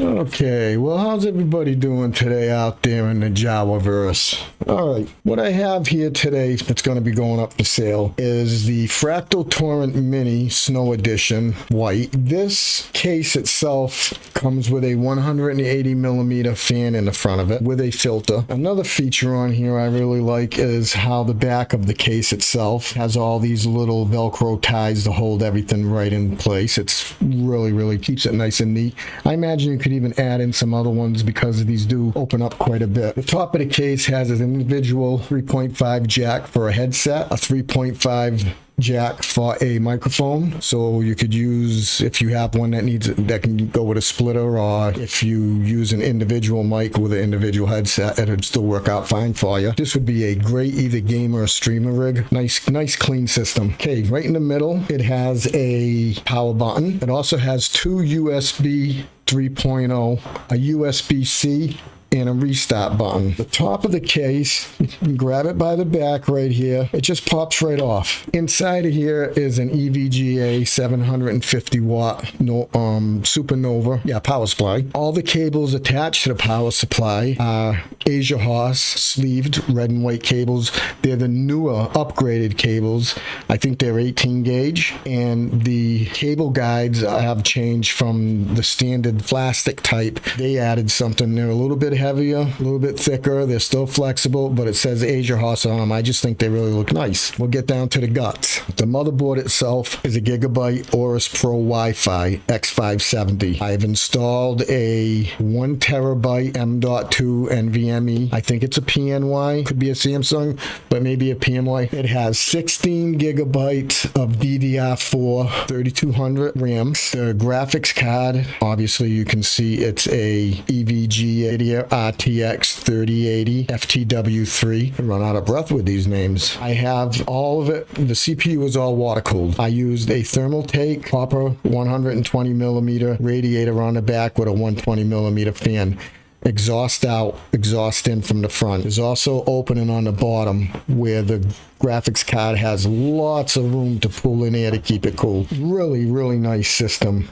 Okay, well, how's everybody doing today out there in the Javaverse? All right, what I have here today that's going to be going up for sale is the Fractal Torrent Mini Snow Edition White. This case itself comes with a 180 millimeter fan in the front of it with a filter. Another feature on here I really like is how the back of the case itself has all these little Velcro ties to hold everything right in place. It's really, really keeps it nice and neat. I imagine you could even add in some other ones because these do open up quite a bit. The top of the case has an individual 3.5 jack for a headset, a 3.5 jack for a microphone. So you could use if you have one that needs that can go with a splitter or if you use an individual mic with an individual headset it'd still work out fine for you. This would be a great either gamer or streamer rig. Nice nice clean system. Okay right in the middle it has a power button. It also has two usb 3.0 a usb-c and a restart button. The top of the case, you can grab it by the back right here. It just pops right off. Inside of here is an EVGA 750 watt no, um, Supernova, yeah, power supply. All the cables attached to the power supply are AsiaHorse sleeved red and white cables. They're the newer upgraded cables. I think they're 18 gauge and the cable guides have changed from the standard plastic type. They added something. They're a little bit heavier, a little bit thicker. They're still flexible, but it says AsiaHorse on them. I just think they really look nice. We'll get down to the guts. The motherboard itself is a Gigabyte Aorus Pro Wi-Fi X570. I've installed a one terabyte M.2 NVMe. I think it's a PNY, could be a Samsung, but maybe a PMY. It has 16 gigabytes of DDR4 3200 RAM. The graphics card, obviously you can see it's a EVGA RTX 3080 FTW3. I run out of breath with these names. I have all of it. The CPU is all water cooled. I used a thermal Thermaltake copper 120 millimeter radiator on the back with a 120 millimeter fan exhaust out, exhaust in from the front. There's also opening on the bottom where the graphics card has lots of room to pull in air to keep it cool. Really, really nice system.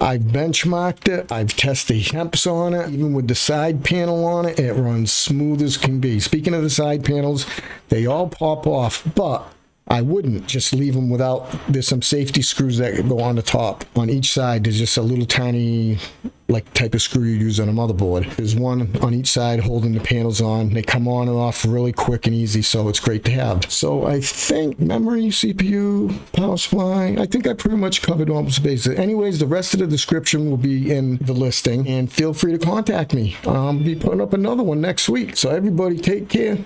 I've benchmarked it. I've tested temps on it. Even with the side panel on it, it runs smooth as can be. Speaking of the side panels, they all pop off, but I wouldn't just leave them without, there's some safety screws that go on the top. On each side, there's just a little tiny like type of screw you use on a motherboard. There's one on each side holding the panels on. They come on and off really quick and easy, so it's great to have. So I think memory, CPU, power supply, I think I pretty much covered all the bases. Anyways, the rest of the description will be in the listing, and feel free to contact me. I'll be putting up another one next week. So everybody take care.